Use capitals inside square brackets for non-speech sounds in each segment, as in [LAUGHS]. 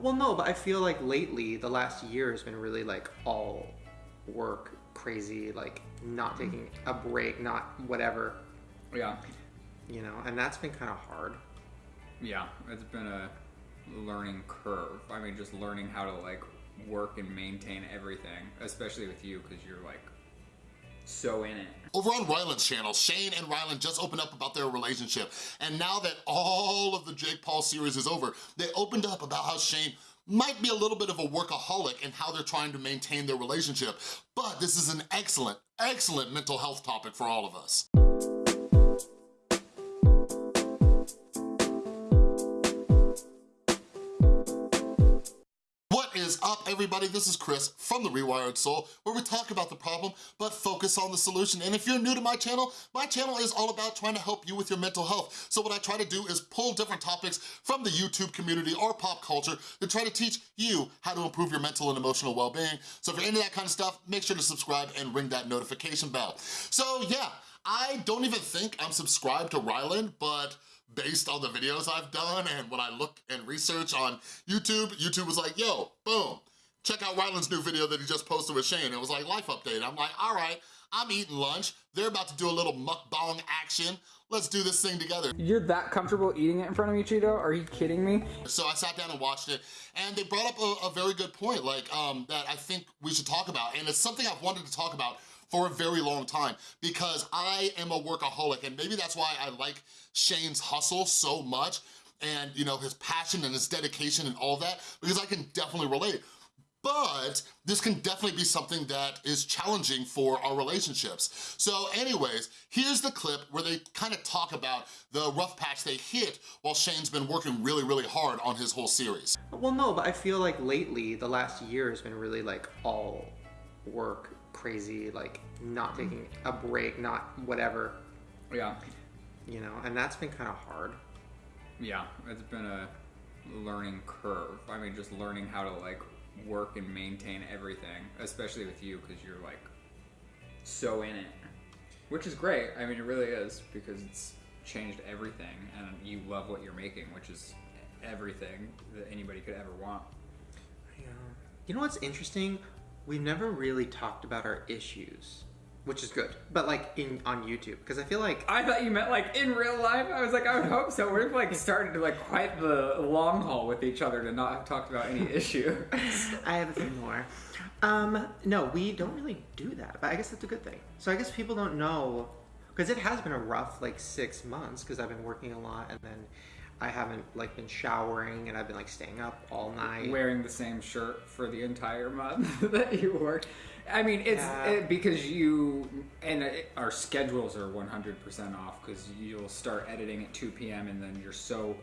Well, no, but I feel like lately, the last year has been really like all work, crazy, like not mm-hmm. taking a break, not whatever, Yeah. you know, and that's been kind of hard. Yeah, it's been a learning curve. I mean, just learning how to like work and maintain everything, especially with you because you're like so in it. Over on Ryland's channel, Shane and Ryland just opened up about their relationship. And now that all of the Jake Paul series is over, they opened up about how Shane might be a little bit of a workaholic and how they're trying to maintain their relationship. But this is an excellent, excellent mental health topic for all of us. Is up, everybody? This is Chris from The Rewired Soul, where we talk about the problem, but focus on the solution. And if you're new to my channel, my channel is all about trying to help you with your mental health. So what I try to do is pull different topics from the YouTube community or pop culture to try to teach you how to improve your mental and emotional well-being. So if you're into that kind of stuff, make sure to subscribe and ring that notification bell. So yeah, I don't even think I'm subscribed to Ryland, but based on the videos I've done and when I look and research on YouTube, YouTube was like, yo, boom, check out Ryland's new video that he just posted with Shane. It was like, life update. I'm like, all right, I'm eating lunch. They're about to do a little mukbang action. Let's do this thing together. You're that comfortable eating it in front of me, Cheeto? Are you kidding me? So I sat down and watched it, and they brought up a, a very good point, like um, that I think we should talk about, and it's something I've wanted to talk about for a very long time because I am a workaholic, and maybe that's why I like Shane's hustle so much, and you know his passion and his dedication and all that, because I can definitely relate. But this can definitely be something that is challenging for our relationships. So anyways, here's the clip where they kind of talk about the rough patch they hit while Shane's been working really, really hard on his whole series. Well, no, but I feel like lately, the last year has been really like all work, crazy, like not taking a break, not whatever, Yeah. you know, and that's been kind of hard. Yeah, it's been a learning curve. I mean, just learning how to like work and maintain everything, especially with you because you're like so in it, which is great. I mean, it really is because it's changed everything, and you love what you're making, which is everything that anybody could ever want. Yeah. You know what's interesting? We've never really talked about our issues, which is good. But like in on YouTube, because I feel like I thought you meant like in real life. I was like, I would hope so. We've like started to like quite the long haul with each other to not have talked about any [LAUGHS] issue. I have a few more. Um, no, we don't really do that, but I guess that's a good thing. So I guess people don't know, because it has been a rough like six months, because I've been working a lot, and then I haven't like been showering, and I've been like staying up all night. Wearing the same shirt for the entire month [LAUGHS] that you work. I mean, it's Yeah. it, because you and it, our schedules are 100% off because you'll start editing at 2 p.m. and then you're so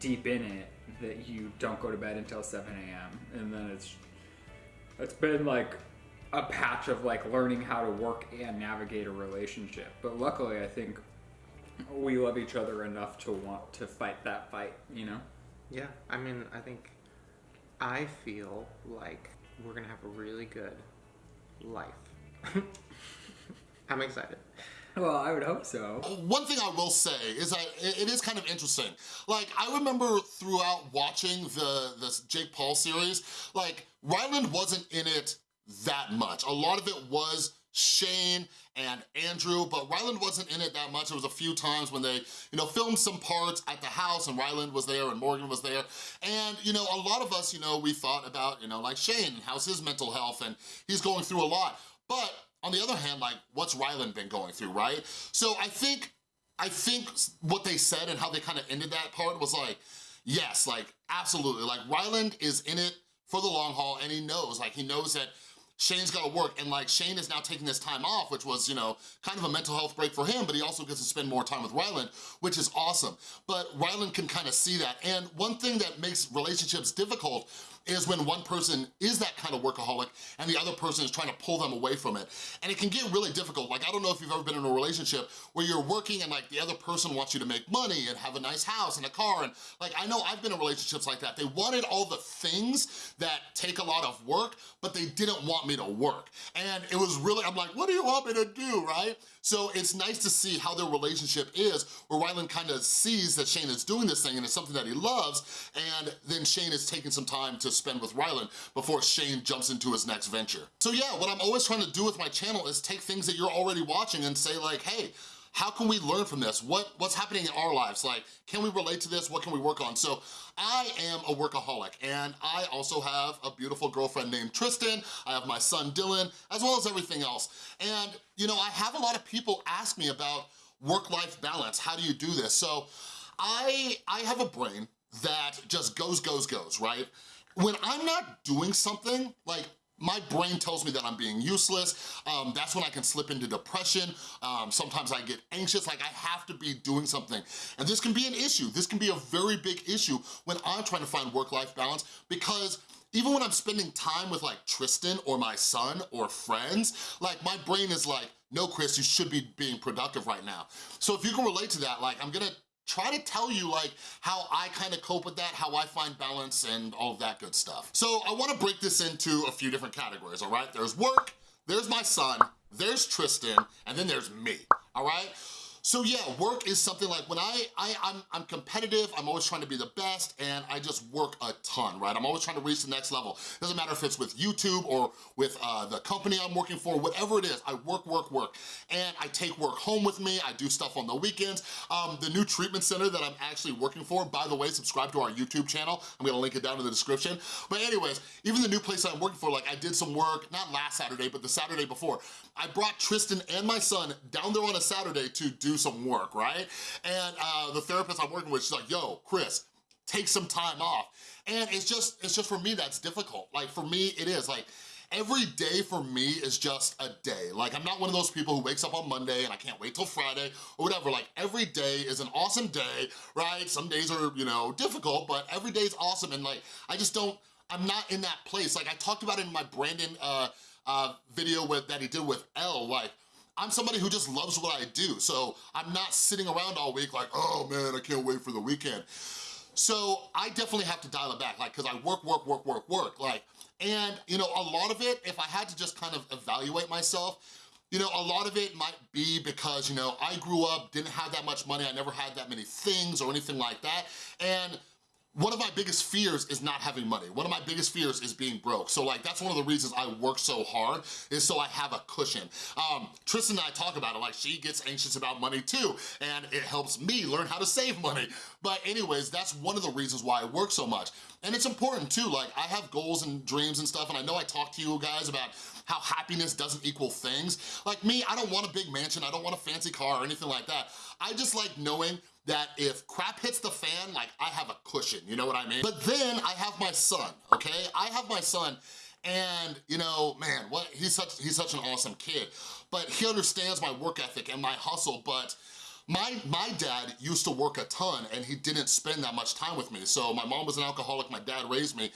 deep in it that you don't go to bed until 7 a.m. and then it's it's been like a patch of like learning how to work and navigate a relationship. But luckily, I think we love each other enough to want to fight that fight. You know. Yeah, I mean, I think I feel like we're gonna have a really good life. [LAUGHS] I'm excited. Well, I would hope so. One thing I will say is that it it is kind of interesting. Like, I remember throughout watching the, the Jake Paul series, like, Ryland wasn't in it that much. A lot of it was Shane and Andrew, but Ryland wasn't in it that much. It was a few times when they, you know, filmed some parts at the house and Ryland was there and Morgan was there. And, you know, a lot of us, you know, we thought about, you know, like Shane, how's his mental health? And he's going through a lot. But on the other hand, like, what's Ryland been going through, right? So I think, I think what they said and how they kind of ended that part was like, yes, like, absolutely. Like, Ryland is in it for the long haul and he knows, like, he knows that Shane's gotta work, and like Shane is now taking this time off, which was, you know, kind of a mental health break for him, but he also gets to spend more time with Ryland, which is awesome. But Ryland can kind of see that, and one thing that makes relationships difficult is when one person is that kind of workaholic and the other person is trying to pull them away from it. And it can get really difficult. Like, I don't know if you've ever been in a relationship where you're working and like the other person wants you to make money and have a nice house and a car. And like, I know I've been in relationships like that. They wanted all the things that take a lot of work, but they didn't want me to work. And it was really, I'm like, what do you want me to do, right? So it's nice to see how their relationship is, where Ryland kind of sees that Shane is doing this thing and it's something that he loves, and then Shane is taking some time to spend with Ryland before Shane jumps into his next venture. So yeah, what I'm always trying to do with my channel is take things that you're already watching and say like, hey, how can we learn from this? What, what's happening in our lives? Like, can we relate to this? What can we work on? So I am a workaholic and I also have a beautiful girlfriend named Tristan. I have my son Dylan, as well as everything else. And you know, I have a lot of people ask me about work-life balance. How do you do this? So I, I have a brain that just goes, goes, goes, right? When I'm not doing something, like my brain tells me that I'm being useless. Um, that's when I can slip into depression. Um, sometimes I get anxious, like I have to be doing something. And this can be an issue. This can be a very big issue when I'm trying to find work-life balance because even when I'm spending time with like Tristan or my son or friends, like my brain is like, no, Chris, you should be being productive right now. So if you can relate to that, like I'm gonna try to tell you like how I kind of cope with that, how I find balance and all of that good stuff. So I wanna break this into a few different categories, all right? There's work, there's my son, there's Tristan, and then there's me, all right? So yeah, work is something like when I, I, I'm, I'm competitive, I'm always trying to be the best, and I just work a ton, right? I'm always trying to reach the next level. Doesn't matter if it's with YouTube or with uh, the company I'm working for, whatever it is, I work, work, work. And I take work home with me, I do stuff on the weekends. Um, the new treatment center that I'm actually working for, by the way, subscribe to our YouTube channel. I'm gonna link it down in the description. But anyways, even the new place I'm working for, like I did some work, not last Saturday, but the Saturday before. I brought Tristan and my son down there on a Saturday to do some work, right? And uh, the therapist I'm working with, she's like, yo, Chris, take some time off. And it's just, it's just for me, that's difficult. Like for me, it is like, every day for me is just a day. Like I'm not one of those people who wakes up on Monday and I can't wait till Friday or whatever. Like every day is an awesome day, right? Some days are, you know, difficult, but every day is awesome. And like, I just don't, I'm not in that place. Like I talked about it in my Brandon uh, uh, video with, that he did with Elle, like I'm somebody who just loves what I do. So I'm not sitting around all week like, oh man, I can't wait for the weekend. So I definitely have to dial it back, like, cause I work, work, work, work, work, like, and you know, a lot of it, if I had to just kind of evaluate myself, you know, a lot of it might be because, you know, I grew up, didn't have that much money, I never had that many things or anything like that, and one of my biggest fears is not having money. One of my biggest fears is being broke. So like, that's one of the reasons I work so hard is so I have a cushion. Um, Tristan and I talk about it, like she gets anxious about money too, and it helps me learn how to save money. But anyways, that's one of the reasons why I work so much. And it's important too, like I have goals and dreams and stuff, and I know I talk to you guys about how happiness doesn't equal things. Like me, I don't want a big mansion, I don't want a fancy car or anything like that. I just like knowing that if crap hits the fan, like I have a cushion, you know what I mean? But then I have my son, okay? I have my son and you know, man, what he's such he's such an awesome kid. But he understands my work ethic and my hustle, but my, my dad used to work a ton and he didn't spend that much time with me. So my mom was an alcoholic, my dad raised me.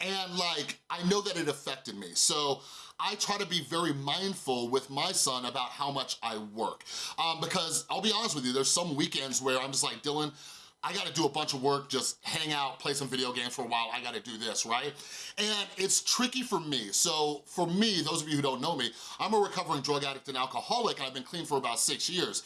And like, I know that it affected me. So I try to be very mindful with my son about how much I work. Um, because I'll be honest with you, there's some weekends where I'm just like, Dylan, I gotta do a bunch of work, just hang out, play some video games for a while, I gotta do this, right? And it's tricky for me. So for me, those of you who don't know me, I'm a recovering drug addict and alcoholic and I've been clean for about six years.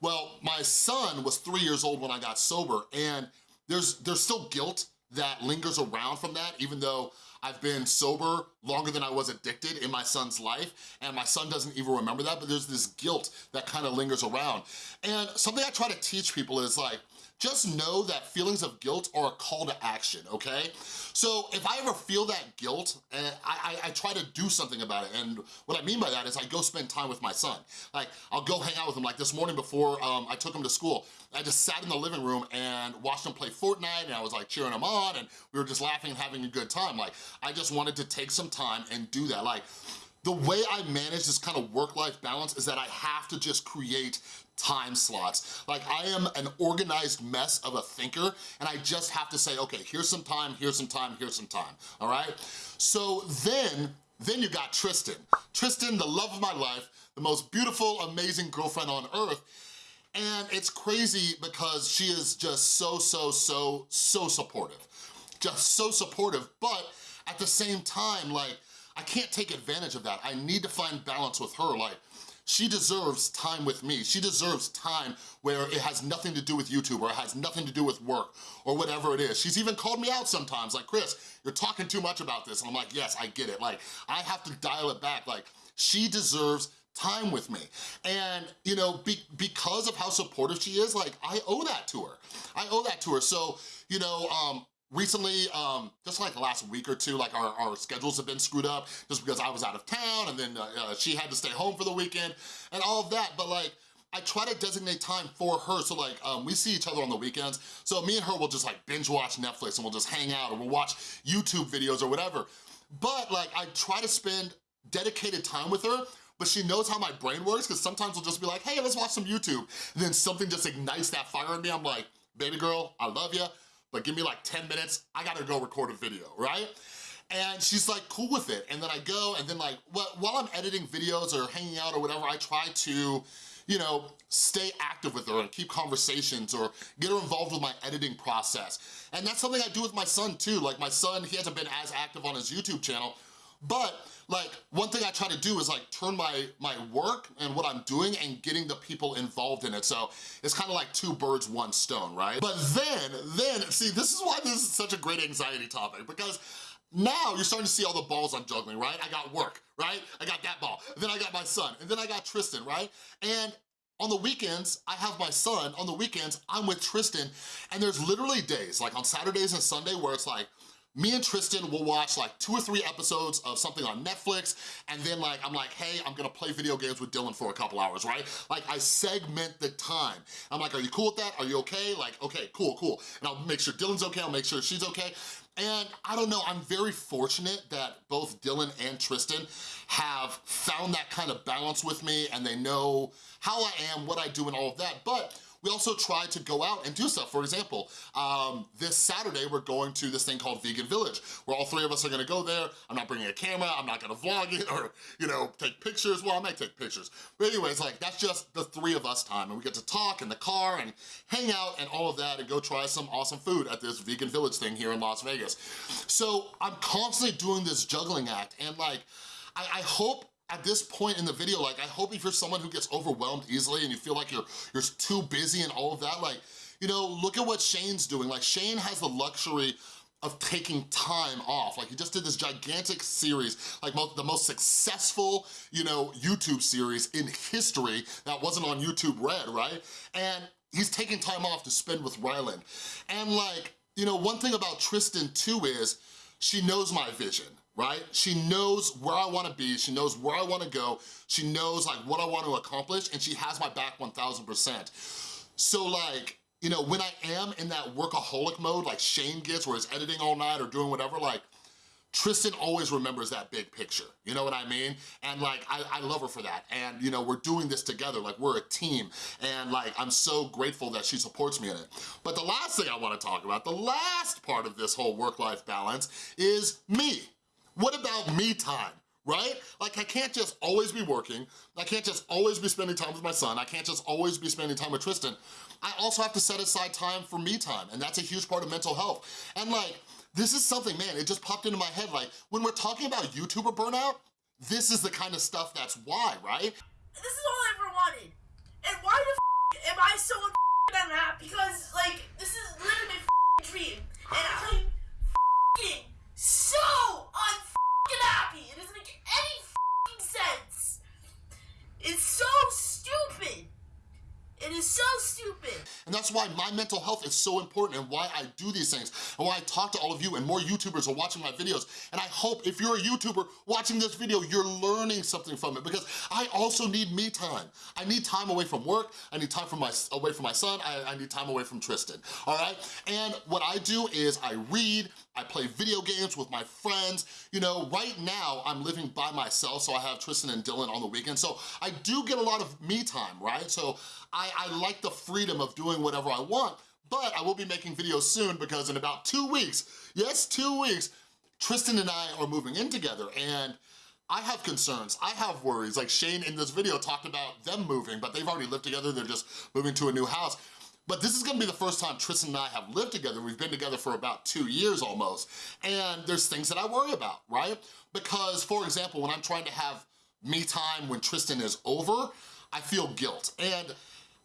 Well, my son was three years old when I got sober and there's, there's still guilt that lingers around from that, even though I've been sober longer than I was addicted in my son's life, and my son doesn't even remember that, but there's this guilt that kind of lingers around. And something I try to teach people is like, just know that feelings of guilt are a call to action, okay? So if I ever feel that guilt, and I, I, I, try to do something about it, and what I mean by that is I go spend time with my son. Like, I'll go hang out with him, like this morning before um, I took him to school, I just sat in the living room and watched him play Fortnite, and I was like cheering him on, and we were just laughing and having a good time. Like, I just wanted to take some time and do that. Like, the way I manage this kind of work-life balance is that I have to just create time slots. Like I am an organized mess of a thinker and I just have to say, okay, here's some time, here's some time, here's some time, all right? So then, then you got Tristan. Tristan, the love of my life, the most beautiful, amazing girlfriend on earth, and it's crazy because she is just so, so, so, so supportive. Just so supportive, but at the same time, like, I can't take advantage of that. I need to find balance with her. Like, she deserves time with me. She deserves time where it has nothing to do with YouTube or it has nothing to do with work or whatever it is. She's even called me out sometimes, like, Chris, you're talking too much about this. And I'm like, yes, I get it. Like, I have to dial it back. Like, she deserves time with me. And, you know, be, because of how supportive she is, like, I owe that to her. I owe that to her. So, you know, um, recently, um, just like the last week or two, like our, our schedules have been screwed up just because I was out of town and then uh, uh, she had to stay home for the weekend and all of that. But like, I try to designate time for her. So like, um, we see each other on the weekends. So me and her will just like binge watch Netflix and we'll just hang out or we'll watch YouTube videos or whatever. But like, I try to spend dedicated time with her but she knows how my brain works because sometimes we'll just be like, hey, let's watch some YouTube. And then something just ignites that fire in me. I'm like, baby girl, I love you but give me like 10 minutes, I gotta go record a video, right? And she's like cool with it. And then I go and then like, while I'm editing videos or hanging out or whatever, I try to, you know, stay active with her and keep conversations or get her involved with my editing process. And that's something I do with my son too. Like my son, he hasn't been as active on his YouTube channel, but like one thing I try to do is like turn my, my work and what I'm doing and getting the people involved in it. So it's kind of like two birds, one stone, right? But then, then, see, this is why this is such a great anxiety topic because now you're starting to see all the balls I'm juggling, right? I got work, right? I got that ball. Then I got my son, and then I got Tristan, right? And on the weekends, I have my son. On the weekends, I'm with Tristan. And there's literally days, like on Saturdays and Sunday, where it's like, me and Tristan will watch like two or three episodes of something on Netflix, and then like, I'm like, hey, I'm gonna play video games with Dylan for a couple hours, right? Like I segment the time. I'm like, are you cool with that? Are you okay? Like, okay, cool, cool. And I'll make sure Dylan's okay, I'll make sure she's okay. And I don't know, I'm very fortunate that both Dylan and Tristan have found that kind of balance with me and they know how I am, what I do and all of that. But we also try to go out and do stuff. For example, um, this Saturday, we're going to this thing called Vegan Village, where all three of us are gonna go there. I'm not bringing a camera, I'm not gonna vlog it [LAUGHS] or, you know, take pictures. Well, I might take pictures. But anyways, like, that's just the three of us time, and we get to talk in the car and hang out and all of that and go try some awesome food at this Vegan Village thing here in Las Vegas. So I'm constantly doing this juggling act, and like, I, I hope at this point in the video, like I hope if you're someone who gets overwhelmed easily and you feel like you're, you're too busy and all of that, like, you know, look at what Shane's doing. Like Shane has the luxury of taking time off. Like he just did this gigantic series, like most, the most successful, you know, YouTube series in history that wasn't on YouTube Red, right? And he's taking time off to spend with Ryland. And like, you know, one thing about Tristan too is she knows my vision right? She knows where I wanna be, she knows where I wanna go, she knows like what I want to accomplish, and she has my back 1000%. So like, you know, when I am in that workaholic mode, like Shane gets, where he's editing all night or doing whatever, like, Tristan always remembers that big picture, you know what I mean? And like, I, I, love her for that. And you know, we're doing this together, like we're a team. And like, I'm so grateful that she supports me in it. But the last thing I wanna talk about, the last part of this whole work-life balance is me. What about me time? right? Like I can't just always be working. I can't just always be spending time with my son. I can't just always be spending time with Tristan. I also have to set aside time for me time and that's a huge part of mental health. And like, this is something, man, it just popped into my head. Like when we're talking about YouTuber burnout, this is the kind of stuff that's why, right? This is all I ever wanted. And why the am I so unhappy? Because like, this is literally my dream. And I'm so unfucking happy. It doesn't make any sense. It's so stupid. It is so stupid. And that's why my mental health is so important and why I do these things and why I talk to all of you and more YouTubers are watching my videos. And I hope if you're a YouTuber watching this video, you're learning something from it because I also need me time. I need time away from work. I need time from my away from my son. I, I need time away from Tristan, all right? And what I do is I read, I play video games with my friends. You know, right now I'm living by myself, so I have Tristan and Dylan on the weekend. So I do get a lot of me time, right? So I, I like the freedom of doing whatever I want, but I will be making videos soon because in about two weeks, yes, two weeks, Tristan and I are moving in together and I have concerns, I have worries. Like Shane in this video talked about them moving, but they've already lived together, they're just moving to a new house. but this is gonna be the first time Tristan and I have lived together. We've been together for about two years almost. And there's things that I worry about, right? Because, for example, when I'm trying to have me time when Tristan is over, I feel guilt. And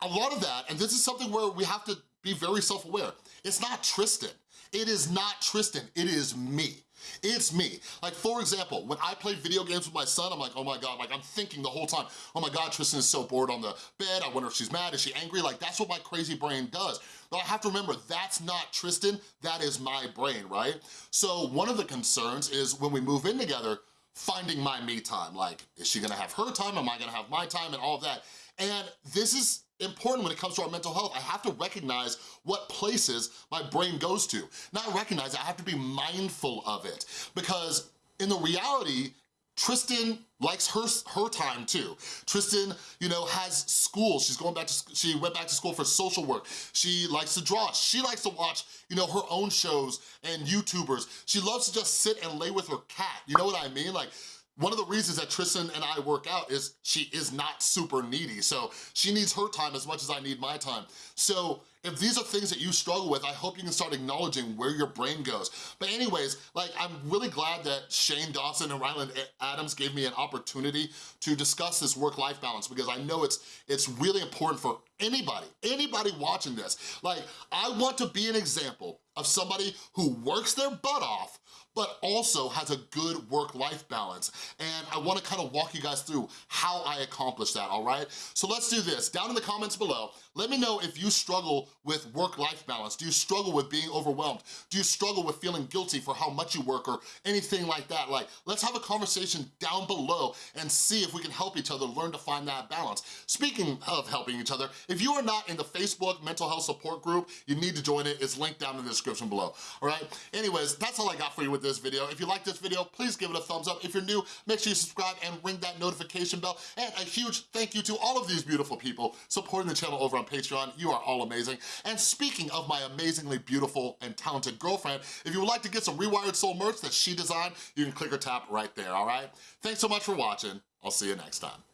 a lot of that, and this is something where we have to be very self-aware, it's not Tristan. It is not Tristan, it is me. It's me. Like, for example, when I play video games with my son, I'm like, oh my God, like I'm thinking the whole time, oh my God, Tristan is so bored on the bed. I wonder if she's mad, is she angry? Like, that's what my crazy brain does. But I have to remember, that's not Tristan, that is my brain, right? So one of the concerns is when we move in together, finding my me time. Like, is she gonna have her time? Am I gonna have my time and all of that? And this is important when it comes to our mental health. I have to recognize what places my brain goes to. Not recognize I have to be mindful of it. Because in the reality, Tristan likes her her time too. Tristan, you know, has school. She's going back to she went back to school for social work. She likes to draw. She likes to watch, you know, her own shows and YouTubers. She loves to just sit and lay with her cat. You know what I mean? Like one of the reasons that Tristan and I work out is she is not super needy. So she needs her time as much as I need my time. So if these are things that you struggle with, I hope you can start acknowledging where your brain goes. But anyways, like I'm really glad that Shane Dawson and Ryland Adams gave me an opportunity to discuss this work-life balance because I know it's, it's really important for anybody, anybody watching this. Like, I want to be an example of somebody who works their butt off but also has a good work-life balance. And I wanna kind of walk you guys through how I accomplish that, all right? So let's do this. Down in the comments below, let me know if you struggle with work-life balance. Do you struggle with being overwhelmed? Do you struggle with feeling guilty for how much you work or anything like that? Like, let's have a conversation down below and see if we can help each other learn to find that balance. Speaking of helping each other, if you are not in the Facebook mental health support group, you need to join it. It's linked down in the description below, all right? Anyways, that's all I got for you with this video. If you like this video, please give it a thumbs up. If you're new, make sure you subscribe and ring that notification bell. And a huge thank you to all of these beautiful people supporting the channel over on Patreon. You are all amazing. And speaking of my amazingly beautiful and talented girlfriend, if you would like to get some Rewired Soul merch that she designed, you can click or tap right there, all right? Thanks so much for watching. I'll see you next time.